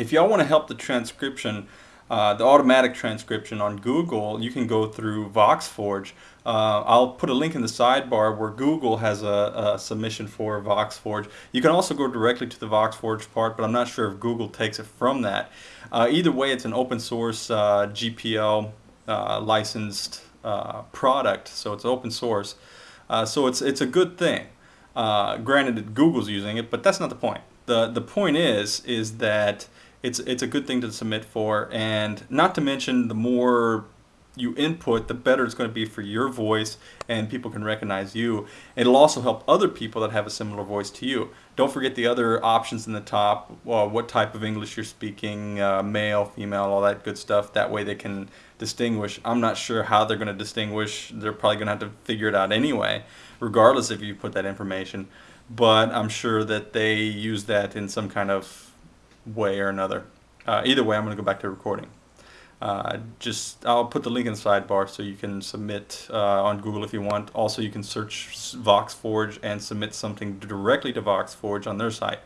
If y'all want to help the transcription, uh, the automatic transcription on Google, you can go through VoxForge. Uh, I'll put a link in the sidebar where Google has a, a, submission for VoxForge. You can also go directly to the VoxForge part, but I'm not sure if Google takes it from that. Uh, either way, it's an open source uh, GPL uh, licensed uh, product, so it's open source. so it's it's a good thing. granted, Google's using it, but that's not the point. the The point is is that it's it's a good thing to submit for and not to mention the more you input the better it's going to be for your voice and people can recognize you. It'll also help other people that have a similar voice to you. Don't forget the other options in the top well, what type of english you're speaking uh, male female all that good stuff. That way they can distinguish. I'm not sure how they're going to distinguish. They're probably going to have to figure it out anyway regardless if you put that information. But i'm sure that they use that in some kind of way or another. Uh, either way, I'm going to go back to recording. Uh, just I'll put the link in the sidebar so you can submit uh, on Google if you want. Also, you can search VoxForge and submit something directly to VoxForge on their site.